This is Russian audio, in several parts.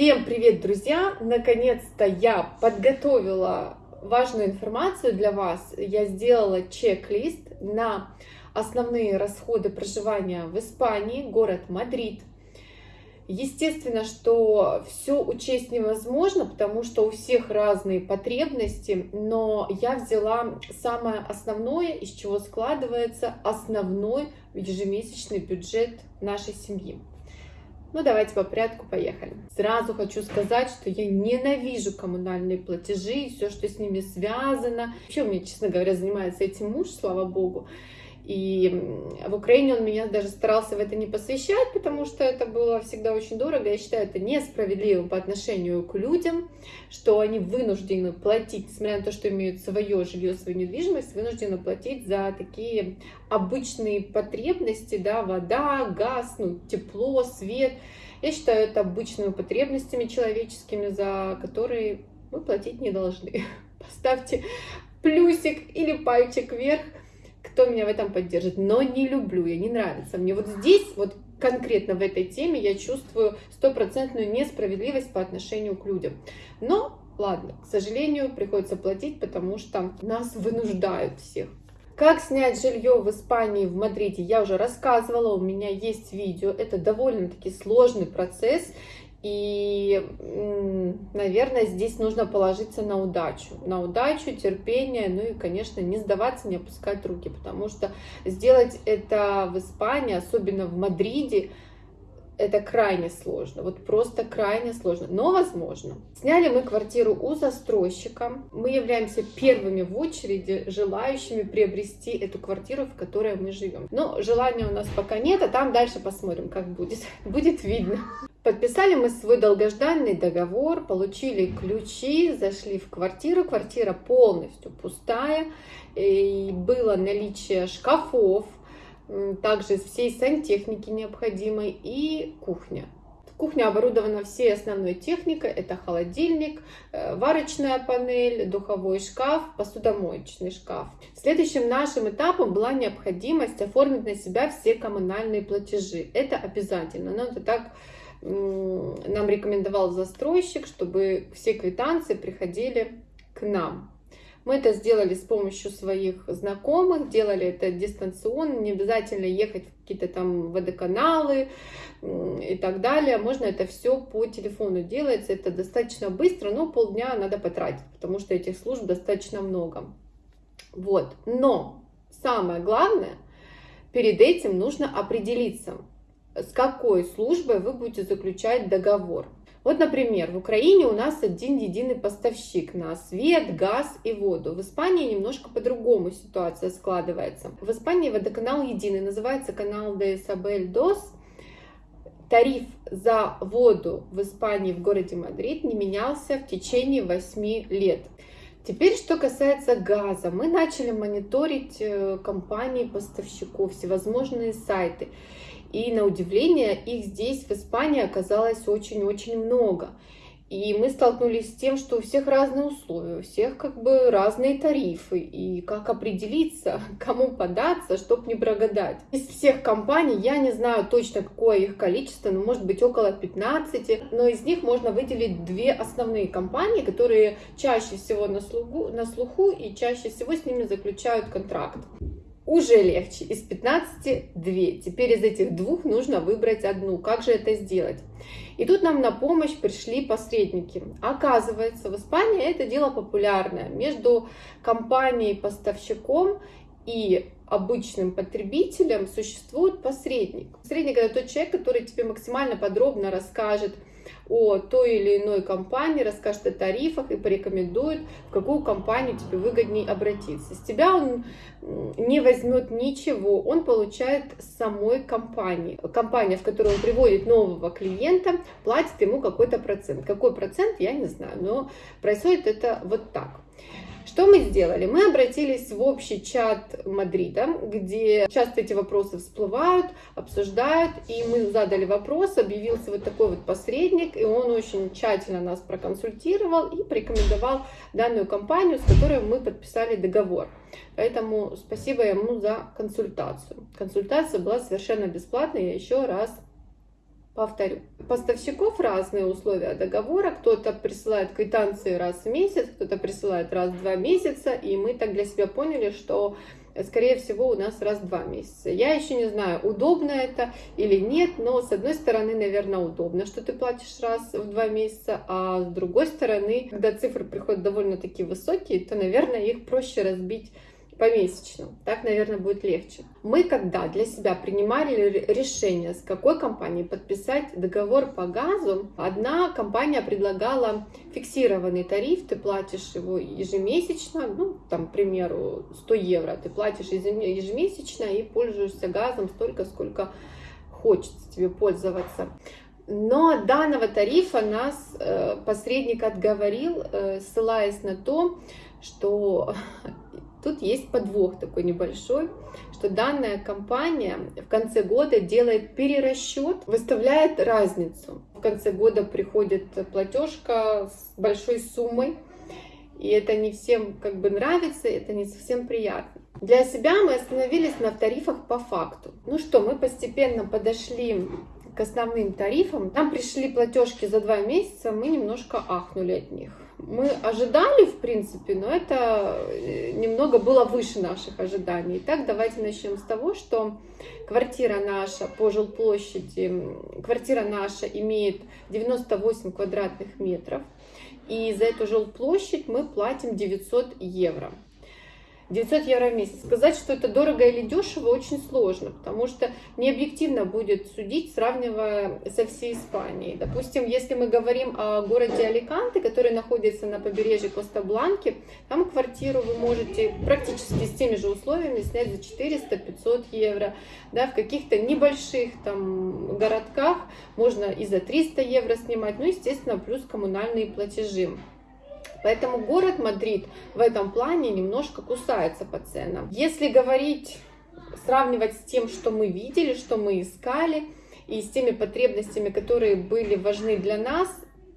Всем привет, друзья! Наконец-то я подготовила важную информацию для вас. Я сделала чек-лист на основные расходы проживания в Испании, город Мадрид. Естественно, что все учесть невозможно, потому что у всех разные потребности, но я взяла самое основное, из чего складывается основной ежемесячный бюджет нашей семьи. Ну, давайте по порядку, поехали. Сразу хочу сказать, что я ненавижу коммунальные платежи и все, что с ними связано. Вообще, у меня, честно говоря, занимается этим муж, слава богу. И в Украине он меня даже старался в это не посвящать, потому что это было всегда очень дорого. Я считаю это несправедливым по отношению к людям, что они вынуждены платить, несмотря на то, что имеют свое жилье, свою недвижимость, вынуждены платить за такие обычные потребности, да, вода, газ, ну, тепло, свет. Я считаю это обычными потребностями человеческими, за которые мы платить не должны. Поставьте плюсик или пальчик вверх кто меня в этом поддержит, но не люблю я, не нравится мне. Вот здесь, вот конкретно в этой теме я чувствую стопроцентную несправедливость по отношению к людям. Но, ладно, к сожалению, приходится платить, потому что нас вынуждают всех. Как снять жилье в Испании, в Мадриде, я уже рассказывала, у меня есть видео. Это довольно-таки сложный процесс, и, наверное, здесь нужно положиться на удачу. На удачу, терпение, ну и, конечно, не сдаваться, не опускать руки, потому что сделать это в Испании, особенно в Мадриде, это крайне сложно, вот просто крайне сложно, но возможно. Сняли мы квартиру у застройщика. Мы являемся первыми в очереди желающими приобрести эту квартиру, в которой мы живем. Но желания у нас пока нет, а там дальше посмотрим, как будет. Будет видно. Подписали мы свой долгожданный договор, получили ключи, зашли в квартиру. Квартира полностью пустая. И было наличие шкафов, также всей сантехники необходимой и кухня. Кухня оборудована всей основной техникой. Это холодильник, э, варочная панель, духовой шкаф, посудомоечный шкаф. Следующим нашим этапом была необходимость оформить на себя все коммунальные платежи. Это обязательно. Но это так нам рекомендовал застройщик, чтобы все квитанции приходили к нам. Мы это сделали с помощью своих знакомых, делали это дистанционно, не обязательно ехать в какие-то там водоканалы и так далее. Можно это все по телефону делается, это достаточно быстро, но полдня надо потратить, потому что этих служб достаточно много. Вот, но самое главное, перед этим нужно определиться, с какой службой вы будете заключать договор. Вот, например, в Украине у нас один единый поставщик на свет, газ и воду. В Испании немножко по-другому ситуация складывается. В Испании водоканал единый, называется канал de Isabel dos. Тариф за воду в Испании, в городе Мадрид, не менялся в течение 8 лет. Теперь, что касается газа, мы начали мониторить э, компании поставщиков, всевозможные сайты. И на удивление их здесь, в Испании, оказалось очень-очень много. И мы столкнулись с тем, что у всех разные условия, у всех как бы разные тарифы. И как определиться, кому податься, чтобы не прогадать. Из всех компаний, я не знаю точно, какое их количество, но может быть около 15. Но из них можно выделить две основные компании, которые чаще всего на слуху, на слуху и чаще всего с ними заключают контракт уже легче. Из 15 2. Теперь из этих двух нужно выбрать одну. Как же это сделать? И тут нам на помощь пришли посредники. Оказывается, в Испании это дело популярное. Между компанией-поставщиком и обычным потребителем существует посредник. Посредник это тот человек, который тебе максимально подробно расскажет, о той или иной компании, расскажет о тарифах и порекомендует, в какую компанию тебе выгоднее обратиться. С тебя он не возьмет ничего, он получает самой компании. Компания, в которую он приводит нового клиента, платит ему какой-то процент. Какой процент, я не знаю, но происходит это вот так. Что мы сделали? Мы обратились в общий чат Мадрида, где часто эти вопросы всплывают, обсуждают, и мы задали вопрос, объявился вот такой вот посредник, и он очень тщательно нас проконсультировал и порекомендовал данную компанию, с которой мы подписали договор. Поэтому спасибо ему за консультацию. Консультация была совершенно бесплатной, я еще раз Повторю, поставщиков разные условия договора. Кто-то присылает квитанции раз в месяц, кто-то присылает раз в два месяца. И мы так для себя поняли, что скорее всего, у нас раз в два месяца. Я еще не знаю, удобно это или нет, но с одной стороны, наверное, удобно, что ты платишь раз в два месяца, а с другой стороны, когда цифры приходят довольно-таки высокие, то, наверное, их проще разбить помесячно. Так, наверное, будет легче. Мы когда для себя принимали решение, с какой компанией подписать договор по газу, одна компания предлагала фиксированный тариф, ты платишь его ежемесячно, ну, там, к примеру, 100 евро, ты платишь ежемесячно и пользуешься газом столько, сколько хочется тебе пользоваться. Но данного тарифа нас э, посредник отговорил, э, ссылаясь на то, что Тут есть подвох такой небольшой, что данная компания в конце года делает перерасчет, выставляет разницу. В конце года приходит платежка с большой суммой, и это не всем как бы нравится, это не совсем приятно. Для себя мы остановились на тарифах по факту. Ну что, мы постепенно подошли к основным тарифам. Нам пришли платежки за два месяца, мы немножко ахнули от них мы ожидали, в принципе, но это э, немного было выше наших ожиданий. Итак, давайте начнем с того, что квартира наша по жилплощади, квартира наша имеет 98 квадратных метров, и за эту жилплощадь мы платим 900 евро. 900 евро в месяц. Сказать, что это дорого или дешево, очень сложно, потому что не объективно будет судить, сравнивая со всей Испанией. Допустим, если мы говорим о городе Аликанте, который находится на побережье Коста-Бланки, там квартиру вы можете практически с теми же условиями снять за 400-500 евро. Да, в каких-то небольших там городках можно и за 300 евро снимать, ну, естественно, плюс коммунальные платежи. Поэтому город Мадрид в этом плане немножко кусается по ценам. Если говорить, сравнивать с тем, что мы видели, что мы искали, и с теми потребностями, которые были важны для нас,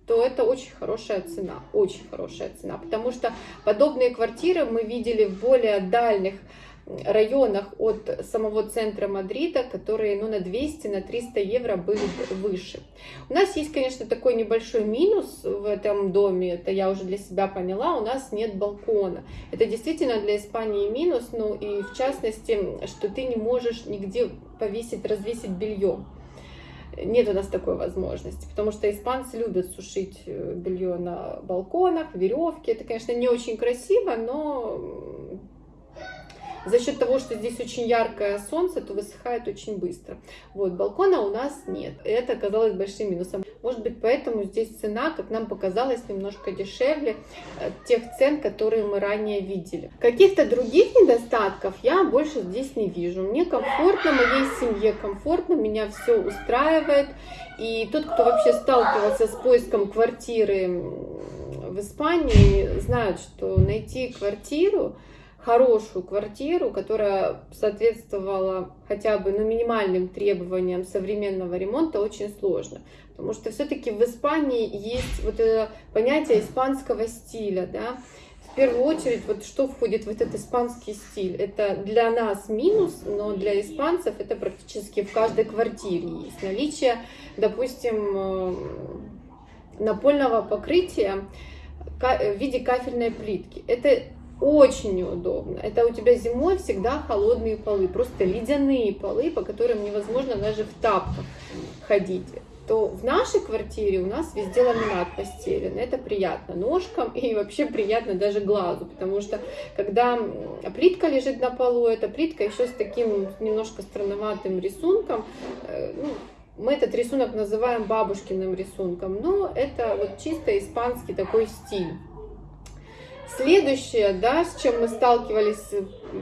то это очень хорошая цена, очень хорошая цена, потому что подобные квартиры мы видели в более дальних районах от самого центра Мадрида, которые ну, на 200, на 300 евро были выше. У нас есть, конечно, такой небольшой минус в этом доме, это я уже для себя поняла, у нас нет балкона. Это действительно для Испании минус, ну и в частности, что ты не можешь нигде повесить, развесить белье. Нет у нас такой возможности, потому что испанцы любят сушить э, белье на балконах, веревки. Это, конечно, не очень красиво, но за счет того, что здесь очень яркое солнце, то высыхает очень быстро. Вот, балкона у нас нет. Это оказалось большим минусом. Может быть, поэтому здесь цена, как нам показалось, немножко дешевле э, тех цен, которые мы ранее видели. Каких-то других недостатков я больше здесь не вижу. Мне комфортно, моей семье комфортно, меня все устраивает. И тот, кто вообще сталкивался с поиском квартиры в Испании, знают, что найти квартиру хорошую квартиру, которая соответствовала хотя бы ну, минимальным требованиям современного ремонта, очень сложно. Потому что все-таки в Испании есть вот это понятие испанского стиля, да, в первую очередь, вот что входит в этот испанский стиль? Это для нас минус, но для испанцев это практически в каждой квартире есть. Наличие, допустим, э, напольного покрытия в виде кафельной плитки. Это очень неудобно. Это у тебя зимой всегда холодные полы, просто ледяные полы, по которым невозможно даже в тапках ходить. То в нашей квартире у нас везде ламинат постелен. Это приятно ножкам и вообще приятно даже глазу, потому что когда плитка лежит на полу, эта плитка еще с таким немножко странноватым рисунком, э, ну, мы этот рисунок называем бабушкиным рисунком, но это вот чисто испанский такой стиль. Следующее, да, с чем мы сталкивались,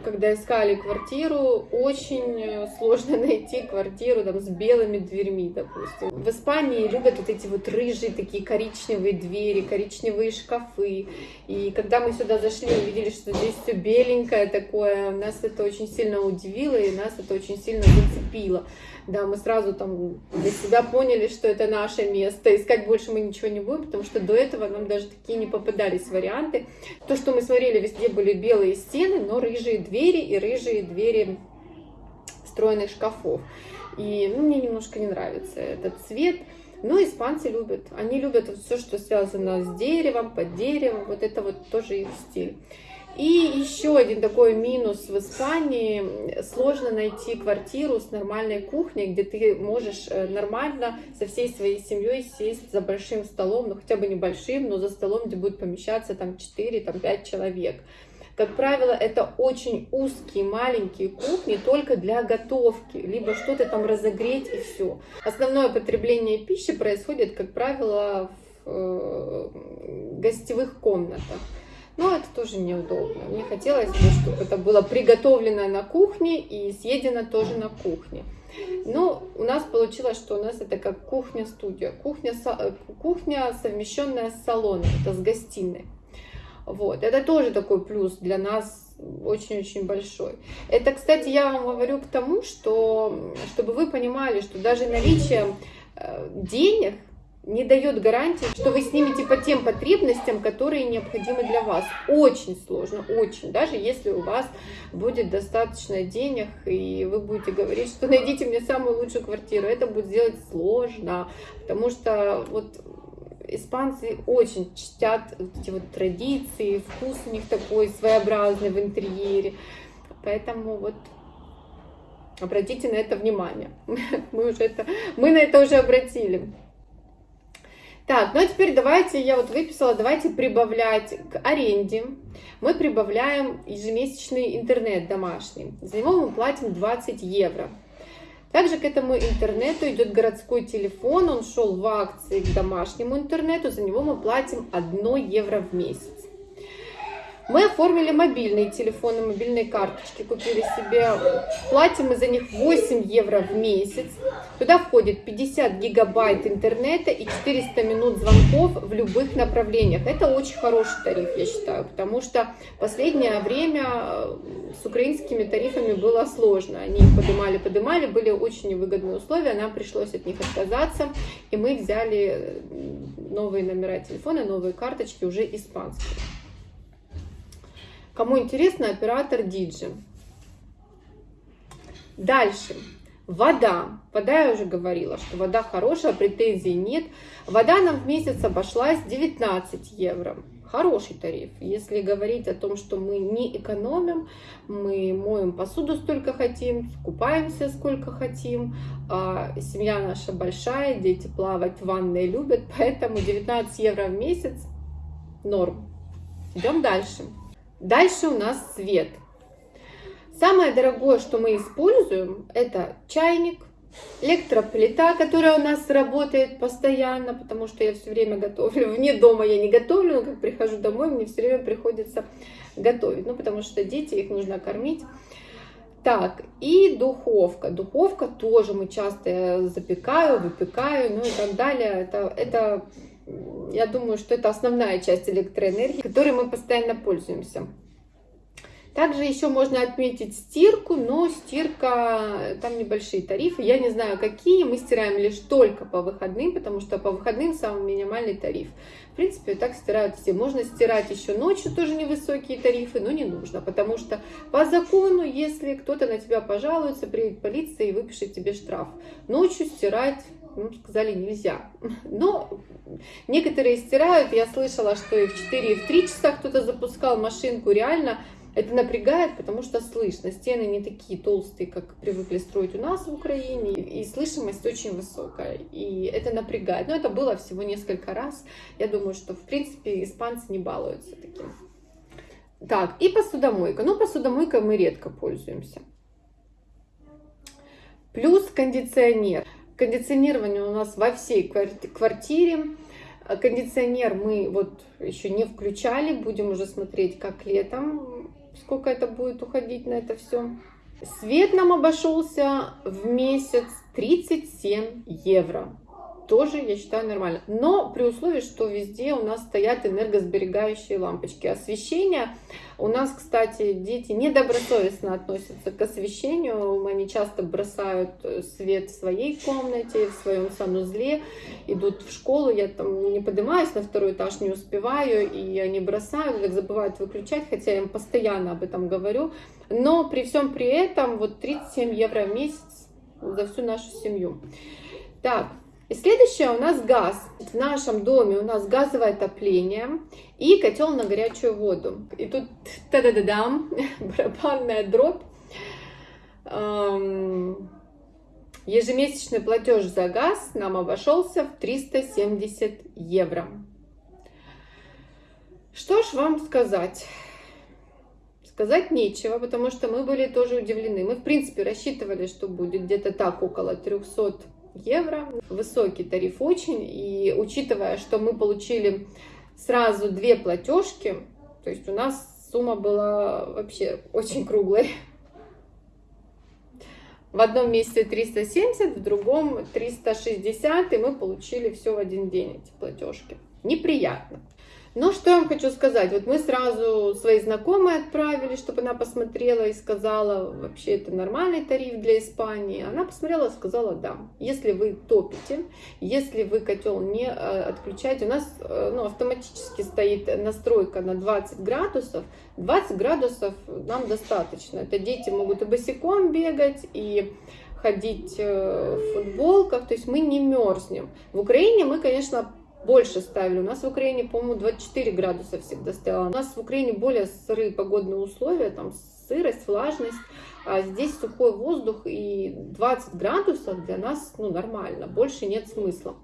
когда искали квартиру, очень э, сложно найти квартиру там, с белыми дверьми, допустим. В Испании любят вот эти вот рыжие такие коричневые двери, коричневые шкафы. И когда мы сюда зашли, увидели, что здесь все беленькое такое, нас это очень сильно удивило и нас это очень сильно зацепило. Да, мы сразу там для себя поняли, что это наше место. Искать больше мы ничего не будем, потому что до этого нам даже такие не попадались варианты. То, что мы смотрели, везде были белые стены, но рыжие двери и рыжие двери встроенных шкафов. И ну, мне немножко не нравится этот цвет. Но испанцы любят. Они любят все, что связано с деревом, под деревом. Вот это вот тоже их стиль. И еще один такой минус в Испании. Сложно найти квартиру с нормальной кухней, где ты можешь э, нормально со всей своей семьей сесть за большим столом, ну хотя бы небольшим, но за столом, где будет помещаться там 4-5 человек. Как правило, это очень узкие, маленькие кухни только для готовки, либо что-то там разогреть и все. Основное потребление пищи происходит, как правило, в э, гостевых комнатах. Но это тоже неудобно. Мне хотелось бы, чтобы это было приготовлено на кухне и съедено тоже на кухне. Но у нас получилось, что у нас это как кухня-студия. Кухня, кухня совмещенная с салоном, это с гостиной. Вот. Это тоже такой плюс для нас очень-очень большой. Это, кстати, я вам говорю к тому, что, чтобы вы понимали, что даже наличие э, денег не дает гарантии, что вы снимете по тем потребностям, которые необходимы для вас. Очень сложно, очень. Даже если у вас будет достаточно денег, и вы будете говорить, что найдите мне самую лучшую квартиру, это будет сделать сложно, потому что вот испанцы очень чтят вот эти вот традиции, вкус у них такой своеобразный в интерьере. Поэтому вот обратите на это внимание. Мы, уже это, мы на это уже обратили. Так, ну а теперь давайте, я вот выписала, давайте прибавлять к аренде. Мы прибавляем ежемесячный интернет домашний. За него мы платим 20 евро. Также к этому интернету идет городской телефон, он шел в акции к домашнему интернету, за него мы платим 1 евро в месяц. Мы оформили мобильные телефоны, мобильные карточки, купили себе, платим мы за них 8 евро в месяц. Туда входит 50 гигабайт интернета и 400 минут звонков в любых направлениях. Это очень хороший тариф, я считаю, потому что последнее время э, с украинскими тарифами было сложно. Они их поднимали, поднимали, были очень невыгодные условия, нам пришлось от них отказаться, и мы взяли новые номера телефона, новые карточки уже испанские. Кому интересно, оператор Диджи. Дальше. Вода. Вода я уже говорила, что вода хорошая, претензий нет. Вода нам в месяц обошлась 19 евро. Хороший тариф. Если говорить о том, что мы не экономим, мы моем посуду столько хотим, купаемся сколько хотим, а семья наша большая, дети плавать в ванной любят, поэтому 19 евро в месяц норм. Идем дальше. Дальше у нас свет. Самое дорогое, что мы используем, это чайник, электроплита, которая у нас работает постоянно, потому что я все время готовлю. Вне дома я не готовлю, но как прихожу домой, мне все время приходится готовить. Ну, потому что дети, их нужно кормить. Так, и духовка. Духовка тоже мы часто запекаю, выпекаю, ну и так далее. Это, это я думаю, что это основная часть электроэнергии, которой мы постоянно пользуемся. Также еще можно отметить стирку, но стирка, там небольшие тарифы, я не знаю какие, мы стираем лишь только по выходным, потому что по выходным самый минимальный тариф. В принципе, так стирают все. Можно стирать еще ночью, тоже невысокие тарифы, но не нужно, потому что по закону, если кто-то на тебя пожалуется, приедет полиция и выпишет тебе штраф. Ночью стирать ну, сказали нельзя. Но некоторые стирают, я слышала, что и в 4, и в 3 часа кто-то запускал машинку, реально это напрягает, потому что слышно. Стены не такие толстые, как привыкли строить у нас в Украине, и слышимость очень высокая, и это напрягает. Но это было всего несколько раз. Я думаю, что, в принципе, испанцы не балуются таким. Так, и посудомойка. Ну, посудомойкой мы редко пользуемся. Плюс кондиционер. Кондиционирование у нас во всей квартире. Кондиционер мы вот еще не включали, будем уже смотреть, как летом сколько это будет уходить на это все. Свет нам обошелся в месяц 37 евро. Тоже, я считаю, нормально. Но при условии, что везде у нас стоят энергосберегающие лампочки. Освещение у нас, кстати, дети недобросовестно относятся к освещению. Они часто бросают свет в своей комнате, в своем санузле, идут в школу. Я там не поднимаюсь на второй этаж, не успеваю, и они бросают, так забывают выключать, хотя я им постоянно об этом говорю. Но при всем при этом, вот 37 евро в месяц за всю нашу семью. Так, и следующее у нас газ. В нашем доме у нас газовое отопление и котел на горячую воду. И тут та-да-да-дам, барабанная дробь. Ежемесячный платеж за газ нам обошелся в 370 евро. Что ж вам сказать? Сказать нечего, потому что мы были тоже удивлены. Мы, в принципе, рассчитывали, что будет где-то так, около 300 евро. Высокий тариф очень. И учитывая, что мы получили сразу две платежки, то есть у нас сумма была вообще очень круглой. В одном месяце 370, в другом 360, и мы получили все в один день, эти платежки. Неприятно. Но что я вам хочу сказать, вот мы сразу своей знакомой отправили, чтобы она посмотрела и сказала, вообще это нормальный тариф для Испании. Она посмотрела и сказала, да, если вы топите, если вы котел не э, отключаете, у нас э, ну, автоматически стоит настройка на 20 градусов, 20 градусов нам достаточно. Это дети могут и босиком бегать, и ходить э, в футболках, то есть мы не мерзнем. В Украине мы, конечно, больше ставили. У нас в Украине, по-моему, 24 градуса всегда стояло. У нас в Украине более сырые погодные условия, там сырость, влажность. А здесь сухой воздух и 20 градусов для нас ну, нормально, больше нет смысла.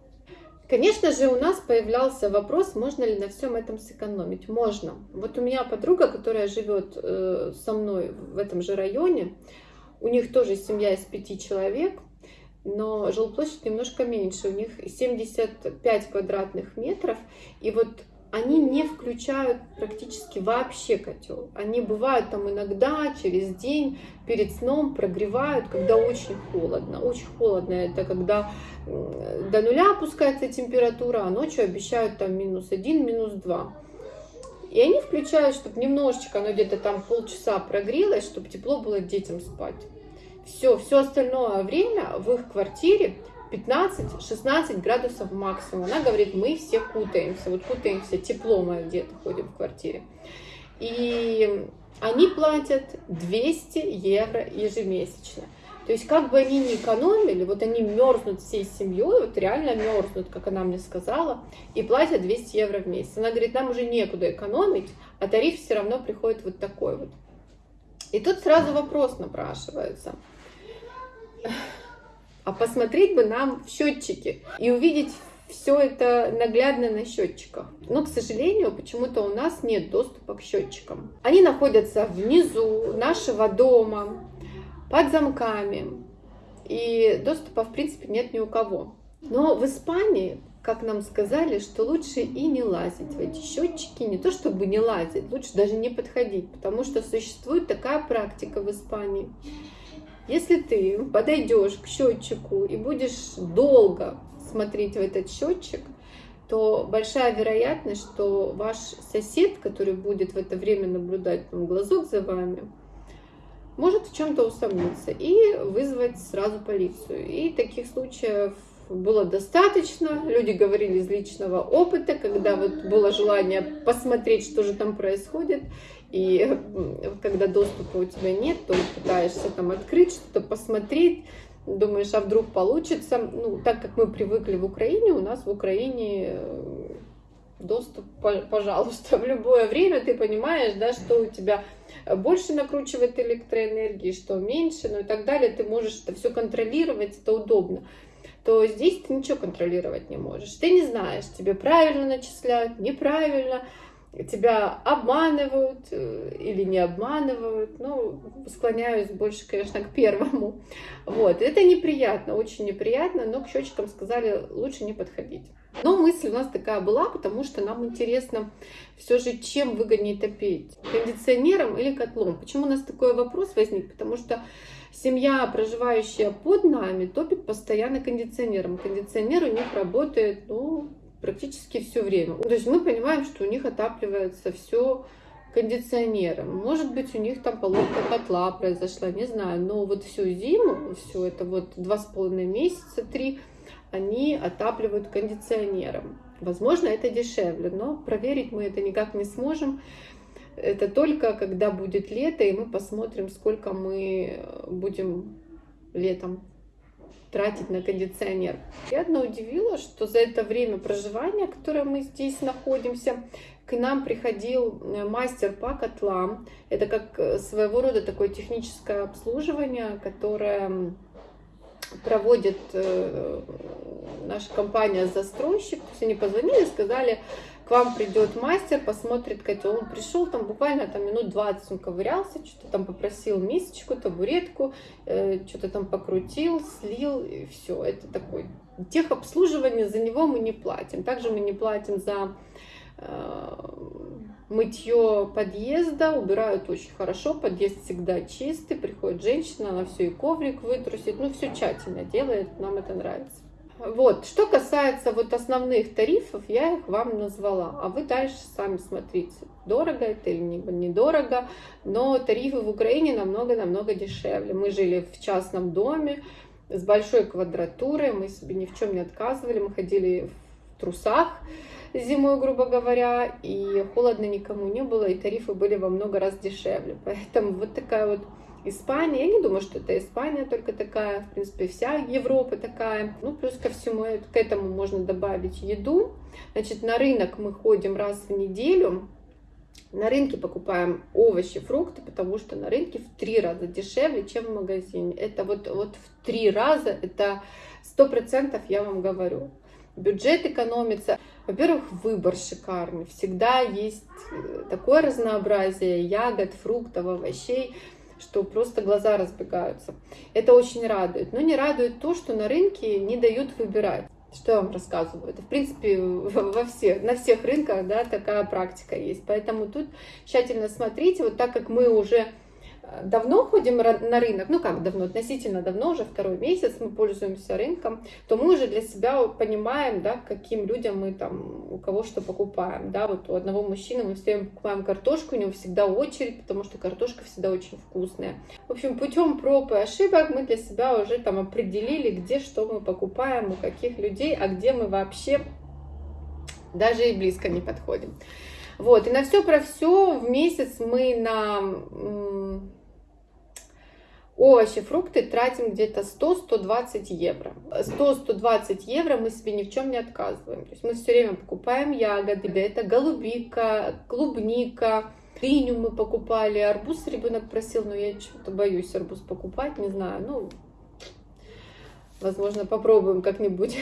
Конечно же, у нас появлялся вопрос, можно ли на всем этом сэкономить. Можно. Вот у меня подруга, которая живет э, со мной в этом же районе, у них тоже семья из пяти человек, но жилплощадь немножко меньше, у них 75 квадратных метров, и вот они не включают практически вообще котел. Они бывают там иногда, через день, перед сном прогревают, когда очень холодно. Очень холодно это когда до нуля опускается температура, а ночью обещают там минус один, минус два. И они включают, чтобы немножечко, оно где-то там полчаса прогрелось, чтобы тепло было детям спать. Все, все остальное время в их квартире 15-16 градусов максимум. Она говорит, мы все кутаемся, вот кутаемся, тепло мы где-то ходим в квартире. И они платят 200 евро ежемесячно. То есть как бы они ни экономили, вот они мерзнут всей семьей, вот реально мерзнут, как она мне сказала, и платят 200 евро в месяц. Она говорит, нам уже некуда экономить, а тариф все равно приходит вот такой вот. И тут сразу вопрос напрашивается – а посмотреть бы нам в счетчики и увидеть все это наглядно на счетчиках. Но, к сожалению, почему-то у нас нет доступа к счетчикам. Они находятся внизу нашего дома, под замками. И доступа, в принципе, нет ни у кого. Но в Испании, как нам сказали, что лучше и не лазить в эти счетчики. Не то чтобы не лазить, лучше даже не подходить. Потому что существует такая практика в Испании если ты подойдешь к счетчику и будешь долго смотреть в этот счетчик, то большая вероятность, что ваш сосед, который будет в это время наблюдать там, глазок за вами, может в чем-то усомниться и вызвать сразу полицию. И таких случаев было достаточно. Люди говорили из личного опыта, когда вот было желание посмотреть, что же там происходит. И когда доступа у тебя нет, то пытаешься там открыть что-то, посмотреть, думаешь, а вдруг получится. Ну, так как мы привыкли в Украине, у нас в Украине э, доступ, пожалуйста, в любое время ты понимаешь, да, что у тебя больше накручивает электроэнергии, что меньше, ну и так далее, ты можешь это все контролировать, это удобно то здесь ты ничего контролировать не можешь. Ты не знаешь, тебе правильно начисляют, неправильно, тебя обманывают э, или не обманывают. Ну, склоняюсь больше, конечно, к первому. Вот, это неприятно, очень неприятно, но к счетчикам сказали, лучше не подходить. Но мысль у нас такая была, потому что нам интересно все же, чем выгоднее топить, кондиционером или котлом. Почему у нас такой вопрос возник? Потому что семья, проживающая под нами, топит постоянно кондиционером. Кондиционер у них работает, ну, практически все время. То есть мы понимаем, что у них отапливается все кондиционером. Может быть, у них там поломка котла произошла, не знаю. Но вот всю зиму, все это вот два с половиной месяца, три, они отапливают кондиционером. Возможно, это дешевле, но проверить мы это никак не сможем. Это только когда будет лето, и мы посмотрим, сколько мы будем летом тратить на кондиционер. Я одно удивила, что за это время проживания, которое мы здесь находимся, к нам приходил э, мастер по котлам. Это как э, своего рода такое техническое обслуживание, которое проводит э, наша компания-застройщик. То есть они позвонили, сказали, к вам придет мастер, посмотрит котел. Он пришел, там буквально там минут 20 он ковырялся, что-то там попросил мисочку, табуретку, э, что-то там покрутил, слил, и все. Это такой техобслуживание, за него мы не платим. Также мы не платим за Э, мытье подъезда, убирают очень хорошо, подъезд всегда чистый, приходит женщина, она все и коврик вытрусит, ну все тщательно делает, нам это нравится. Вот, что касается вот основных тарифов, я их вам назвала, а вы дальше сами смотрите, дорого это или недорого, но тарифы в Украине намного-намного дешевле. Мы жили в частном доме с большой квадратурой, мы себе ни в чем не отказывали, мы ходили в трусах, зимой, грубо говоря, и холодно никому не было, и тарифы были во много раз дешевле. Поэтому вот такая вот Испания, я не думаю, что это Испания только такая, в принципе, вся Европа такая. Ну, плюс ко всему, к этому можно добавить еду. Значит, на рынок мы ходим раз в неделю, на рынке покупаем овощи, фрукты, потому что на рынке в три раза дешевле, чем в магазине. Это вот, вот в три раза, это сто процентов я вам говорю. Бюджет экономится. Во-первых, выбор шикарный. Всегда есть э, такое разнообразие ягод, фруктов, овощей, что просто глаза разбегаются. Это очень радует. Но не радует то, что на рынке не дают выбирать. Что я вам рассказываю? Это, в принципе, во всех, на всех рынках да, такая практика есть. Поэтому тут тщательно смотрите. Вот так как мы уже давно ходим на рынок, ну как давно, относительно давно, уже второй месяц мы пользуемся рынком, то мы уже для себя понимаем, да, каким людям мы там, у кого что покупаем, да, вот у одного мужчины мы все покупаем картошку, у него всегда очередь, потому что картошка всегда очень вкусная. В общем, путем проб и ошибок мы для себя уже там определили, где что мы покупаем, у каких людей, а где мы вообще даже и близко не подходим. Вот, и на все про все в месяц мы на овощи, фрукты тратим где-то 100-120 евро. 100-120 евро мы себе ни в чем не отказываем. То есть мы все время покупаем ягоды, это голубика, клубника, дыню мы покупали, арбуз ребенок просил, но я что-то боюсь арбуз покупать, не знаю, ну, возможно, попробуем как-нибудь.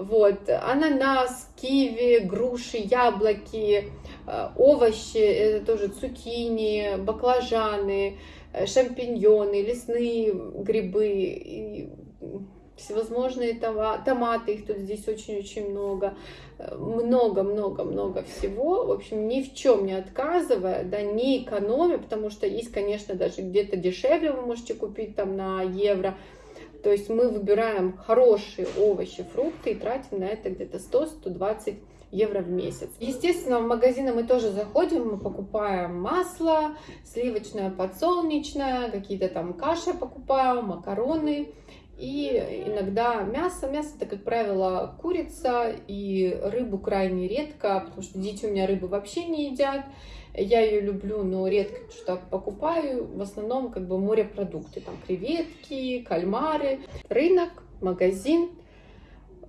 Вот, ананас, киви, груши, яблоки, э, овощи, это тоже цукини, баклажаны, Э, шампиньоны, лесные грибы, и всевозможные томаты, их тут здесь очень-очень много, много-много-много э, всего, в общем, ни в чем не отказывая, да, не экономя, потому что есть, конечно, даже где-то дешевле вы можете купить там на евро, то есть мы выбираем хорошие овощи, фрукты и тратим на это где-то 100-120 евро в месяц. Естественно, в магазины мы тоже заходим, мы покупаем масло, сливочное, подсолнечное, какие-то там каши покупаем, макароны. И иногда мясо. Мясо это, как правило, курица и рыбу крайне редко, потому что дети у меня рыбы вообще не едят. Я ее люблю, но редко что покупаю. В основном как бы морепродукты, там креветки, кальмары. Рынок, магазин,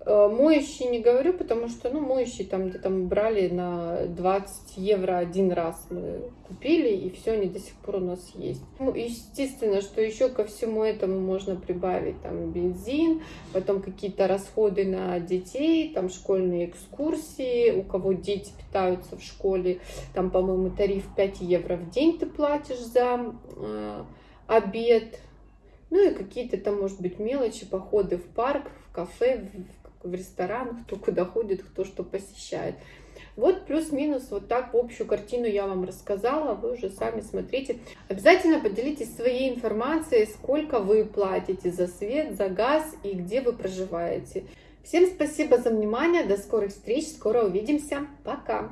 моющий не говорю, потому что, ну, моющий там где-то мы брали на 20 евро один раз мы купили, и все, они до сих пор у нас есть. Ну, естественно, что еще ко всему этому можно прибавить там бензин, потом какие-то расходы на детей, там школьные экскурсии, у кого дети питаются в школе, там, по-моему, тариф 5 евро в день ты платишь за э, обед, ну и какие-то там, может быть, мелочи, походы в парк, в кафе, в в ресторан, кто куда ходит, кто что посещает. Вот плюс-минус вот так в общую картину я вам рассказала, вы уже сами смотрите. Обязательно поделитесь своей информацией, сколько вы платите за свет, за газ и где вы проживаете. Всем спасибо за внимание, до скорых встреч, скоро увидимся, пока!